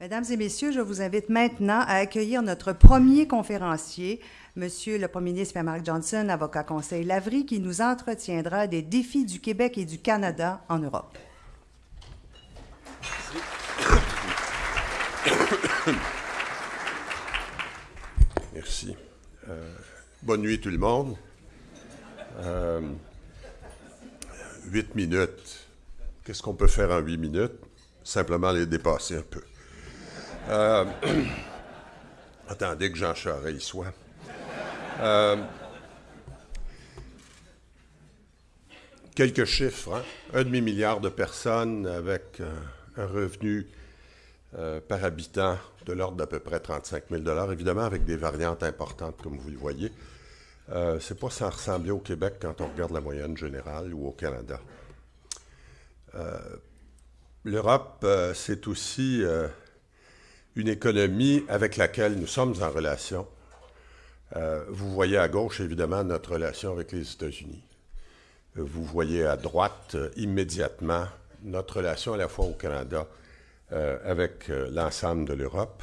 Mesdames et messieurs, je vous invite maintenant à accueillir notre premier conférencier, Monsieur le Premier ministre Mark Johnson, avocat conseil Lavry, qui nous entretiendra des défis du Québec et du Canada en Europe. Merci. Euh, bonne nuit tout le monde. Euh, huit minutes. Qu'est-ce qu'on peut faire en huit minutes? Simplement les dépasser un peu. Euh, attendez que Jean Charest y soit. Euh, quelques chiffres. Hein? Un demi-milliard de personnes avec euh, un revenu par habitant de l'ordre d'à peu près 35 000 évidemment avec des variantes importantes, comme vous le voyez. C'est pas sans ressembler au Québec quand on regarde la moyenne générale ou au Canada. L'Europe, c'est aussi une économie avec laquelle nous sommes en relation. Euh, vous voyez à gauche, évidemment, notre relation avec les États-Unis. Vous voyez à droite, euh, immédiatement, notre relation à la fois au Canada euh, avec l'ensemble de l'Europe.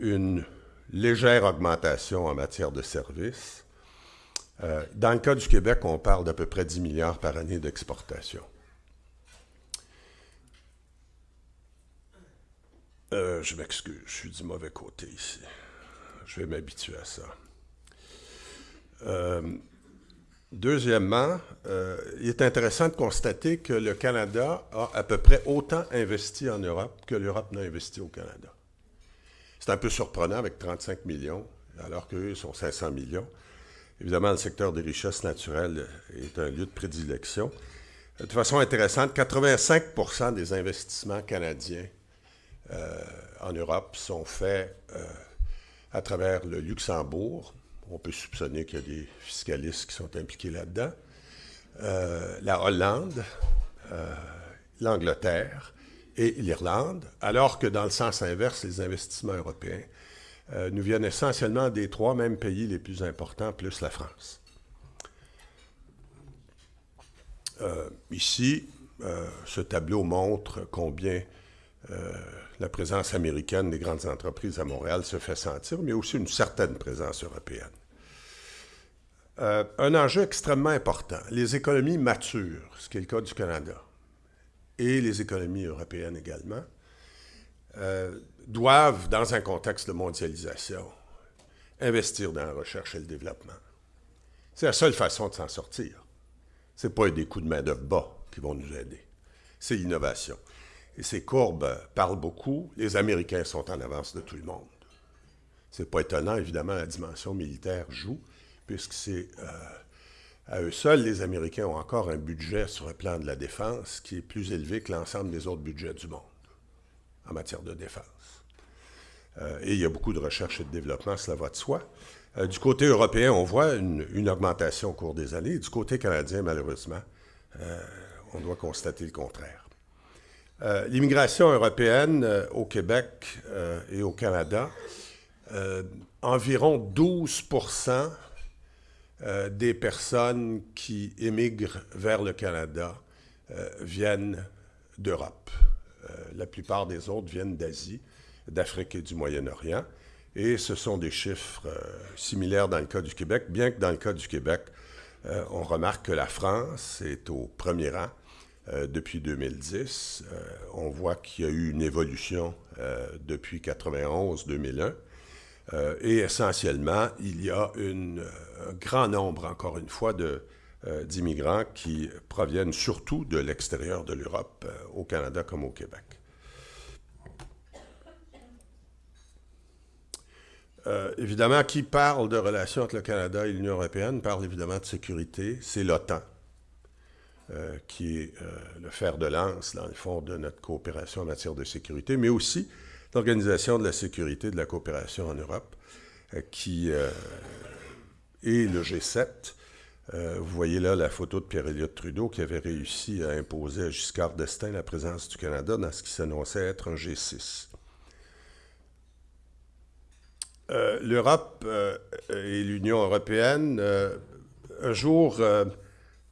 une légère augmentation en matière de services. dans le cas du Québec, on parle d'à peu près 10 milliards par année d'exportation. Euh, je m'excuse, je suis du mauvais côté ici. Je vais m'habituer à ça. Euh, deuxièmement, euh, il est intéressant de constater que le Canada a à peu près autant investi en Europe que l'Europe n'a investi au Canada. C'est un peu surprenant avec 35 millions, alors qu'eux sont 500 millions. Évidemment, le secteur des richesses naturelles est un lieu de prédilection. De façon intéressante, 85% des investissements canadiens en Europe sont faits euh, à travers le Luxembourg. On peut soupçonner qu'il y a des fiscalistes qui sont impliqués là-dedans. Euh, la Hollande, l'Angleterre et l'Irlande, alors que dans le sens inverse, les investissements européens nous viennent essentiellement des trois mêmes pays les plus importants, plus la France. ici, ce tableau montre combien la présence américaine des grandes entreprises à Montréal se fait sentir, mais aussi une certaine présence européenne. Euh, un enjeu extrêmement important, les économies matures, ce qui est le cas du Canada, et les économies européennes également, euh, doivent, dans un contexte de mondialisation, investir dans la recherche et le développement. C'est la seule façon de s'en sortir. Ce n'est pas des coups de main de bas qui vont nous aider. C'est l'innovation. Et ces courbes parlent beaucoup. Les Américains sont en avance de tout le monde. C'est pas étonnant, évidemment, la dimension militaire joue, puisque c'est euh, à eux seuls, les Américains ont encore un budget sur le plan de la défense qui est plus élevé que l'ensemble des autres budgets du monde en matière de défense. Euh, et il y a beaucoup de recherche et de développement, cela va de soi. Euh, du côté européen, on voit une, une, augmentation au cours des années. Du côté canadien, malheureusement, on doit constater le contraire. Euh, l'immigration européenne euh, au Québec euh, et au Canada, environ 12% des personnes qui émigrent vers le Canada viennent d'Europe. la plupart des autres viennent d'Asie, d'Afrique et du Moyen-Orient. Et ce sont des chiffres similaires dans le cas du Québec, bien que dans le cas du Québec, on remarque que la France est au premier rang euh, depuis 2010. Euh, on voit qu'il y a eu une évolution euh, depuis 91-2001. et essentiellement, il y a un grand nombre, encore une fois, d'immigrants qui proviennent surtout de l'extérieur de l'Europe, au Canada comme au Québec. évidemment, qui parle de relations entre le Canada et l'Union européenne parle évidemment de sécurité, c'est l'OTAN. Euh, qui est euh, le fer de lance, dans le fond, de notre coopération en matière de sécurité, mais aussi l'Organisation de la sécurité de la coopération en Europe, euh, qui est le G7. vous voyez là la photo de Pierre-Éliott Trudeau qui avait réussi à imposer à Giscard d'Estaing la présence du Canada dans ce qui s'annonçait être un G6. L'Europe et l'Union européenne, un jour,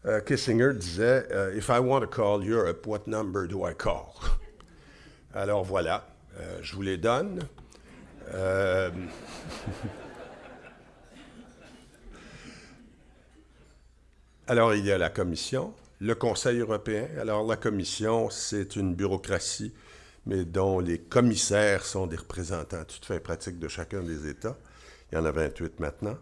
euh, Kissinger disait euh, If I want to call Europe, what number do I call? Alors voilà, je vous les donne. Alors, il y a la Commission, le Conseil européen. Alors, la Commission, c'est une bureaucratie, mais dont les commissaires sont des représentants à fait pratiques de chacun des États. Il y en a 28 maintenant.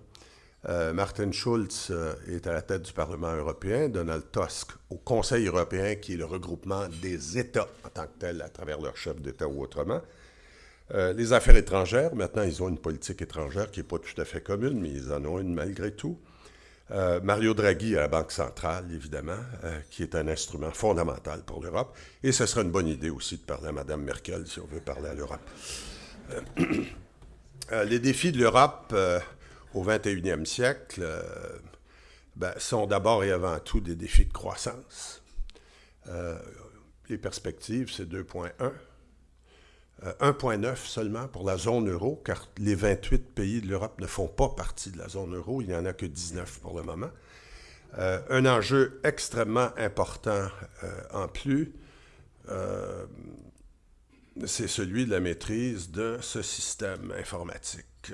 Euh, Martin Schulz euh, est à la tête du Parlement européen, Donald Tusk au Conseil européen, qui est le regroupement des États en tant que tel, à travers leur chef d'État ou autrement. Euh, les affaires étrangères, maintenant, ils ont une politique étrangère qui n'est pas tout à fait commune, mais ils en ont une malgré tout. Mario Draghi à la Banque centrale, évidemment, qui est un instrument fondamental pour l'Europe. Et ce serait une bonne idée aussi de parler à Mme Merkel si on veut parler à l'Europe. Les défis de l'Europe au 21e siècle ben, sont d'abord et avant tout des défis de croissance. les perspectives, c'est 2,1. 1,9 euh, seulement pour la zone euro, car les 28 pays de l'Europe ne font pas partie de la zone euro. Il n'y en a que 19 pour le moment. Euh, un enjeu extrêmement important euh, en plus, c'est celui de la maîtrise de ce système informatique.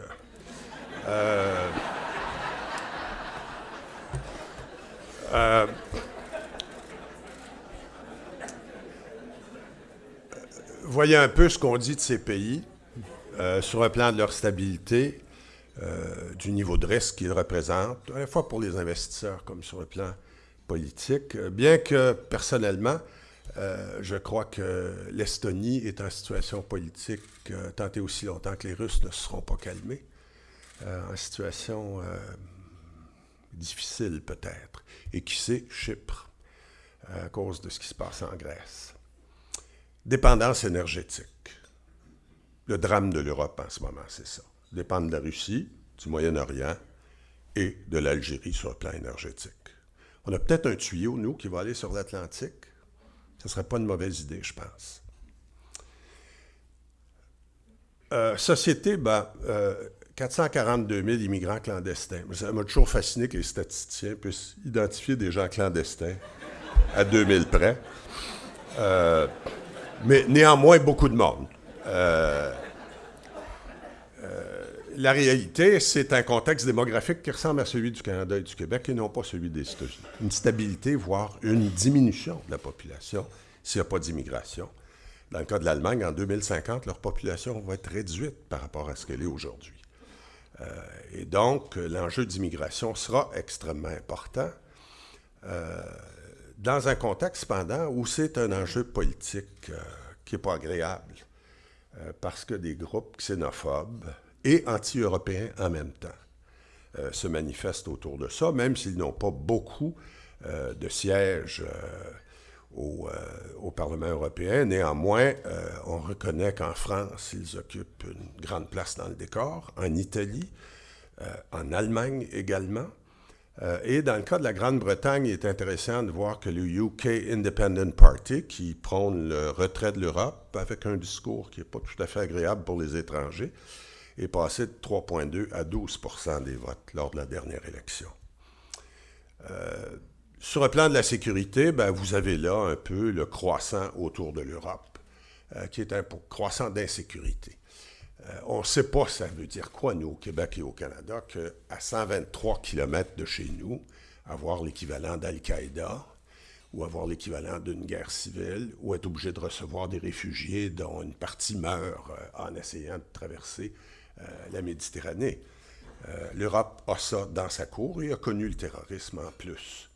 Voyez un peu ce qu'on dit de ces pays euh, sur le plan de leur stabilité, euh, du niveau de risque qu'ils représentent, à la fois pour les investisseurs comme sur le plan politique, euh, bien que personnellement, je crois que l'Estonie est en situation politique tant et aussi longtemps que les Russes ne seront pas calmés, en situation difficile peut-être, et qui sait, Chypre, à cause de ce qui se passe en Grèce. Dépendance énergétique. Le drame de l'Europe en ce moment, c'est ça. Dépendre de la Russie, du Moyen-Orient et de l'Algérie sur le plan énergétique. On a peut-être un tuyau, nous, qui va aller sur l'Atlantique. Ce ne serait pas une mauvaise idée, je pense. Euh, société, ben, 442 000 immigrants clandestins. Ça m'a toujours fasciné que les statisticiens puissent identifier des gens clandestins à 2000 près. Euh, mais néanmoins beaucoup de monde. Euh, euh, la réalité, c'est un contexte démographique qui ressemble à celui du Canada et du Québec et non pas celui des États-Unis. Une stabilité, voire une diminution de la population s'il n'y a pas d'immigration. Dans le cas de l'Allemagne, en 2050, leur population va être réduite par rapport à ce qu'elle est aujourd'hui. Euh, et donc, l'enjeu d'immigration sera extrêmement important dans un contexte, cependant, où c'est un enjeu politique euh, qui n'est pas agréable, euh, parce que des groupes xénophobes et anti-européens en même temps euh, se manifestent autour de ça, même s'ils n'ont pas beaucoup de sièges au, au, Parlement européen. Néanmoins, on reconnaît qu'en France, ils occupent une grande place dans le décor, en Italie, en Allemagne également. Euh, et dans le cas de la Grande-Bretagne, il est intéressant de voir que le UK Independent Party, qui prône le retrait de l'Europe avec un discours qui n'est pas tout à fait agréable pour les étrangers, est passé de 3,2 à 12% des votes lors de la dernière élection. Euh, sur le plan de la sécurité, ben, vous avez là un peu le croissant autour de l'Europe, euh, qui est un croissant d'insécurité. Euh, on ne sait pas ça veut dire quoi, nous, au Québec et au Canada, qu'à 123 km de chez nous, avoir l'équivalent d'Al-Qaïda ou avoir l'équivalent d'une guerre civile ou être obligé de recevoir des réfugiés dont une partie meurt euh, en essayant de traverser la Méditerranée. L'Europe a ça dans sa cour et a connu le terrorisme en plus.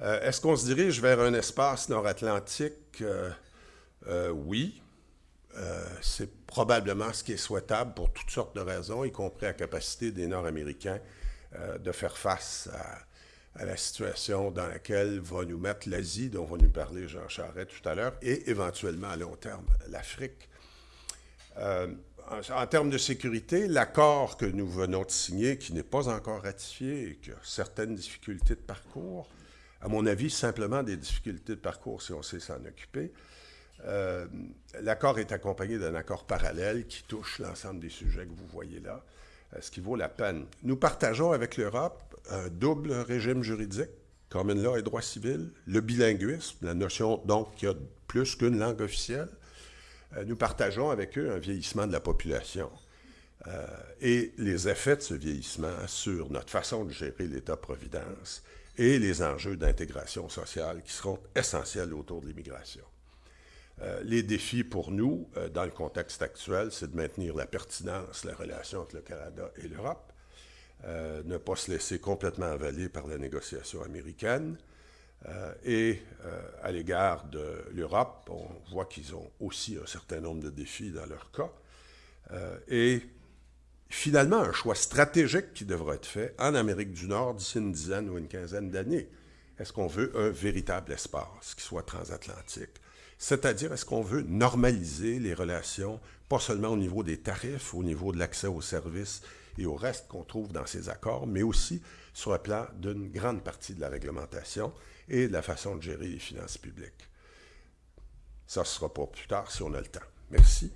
Est-ce qu'on se dirige vers un espace nord-atlantique? oui, euh, c'est probablement ce qui est souhaitable pour toutes sortes de raisons, y compris la capacité des Nord-Américains euh, de faire face à, la situation dans laquelle va nous mettre l'Asie, dont va nous parler Jean Charest tout à l'heure, et éventuellement à long terme l'Afrique. Euh, en, termes de sécurité, l'accord que nous venons de signer, qui n'est pas encore ratifié et qui a certaines difficultés de parcours, à mon avis, simplement des difficultés de parcours si on sait s'en occuper, euh, l'accord est accompagné d'un accord parallèle qui touche l'ensemble des sujets que vous voyez là, euh, ce qui vaut la peine. Nous partageons avec l'Europe un double régime juridique, common law et droit civil, le bilinguisme, la notion donc qu'il y a plus qu'une langue officielle, nous partageons avec eux un vieillissement de la population et les effets de ce vieillissement sur notre façon de gérer l'État-providence et les enjeux d'intégration sociale qui seront essentiels autour de l'immigration. Euh, les défis pour nous, euh, dans le contexte actuel, c'est de maintenir la pertinence, la relation entre le Canada et l'Europe, euh, ne pas se laisser complètement avaler par la négociation américaine. et à l'égard de l'Europe, on voit qu'ils ont aussi un certain nombre de défis dans leur cas. Finalement, un choix stratégique qui devra être fait en Amérique du Nord d'ici une dizaine ou une quinzaine d'années. Est-ce qu'on veut un véritable espace qui soit transatlantique? C'est-à-dire, est-ce qu'on veut normaliser les relations, pas seulement au niveau des tarifs, au niveau de l'accès aux services et au reste qu'on trouve dans ces accords, mais aussi sur le plan d'une grande partie de la réglementation et de la façon de gérer les finances publiques? Ça, ce sera pas plus tard si on a le temps. Merci.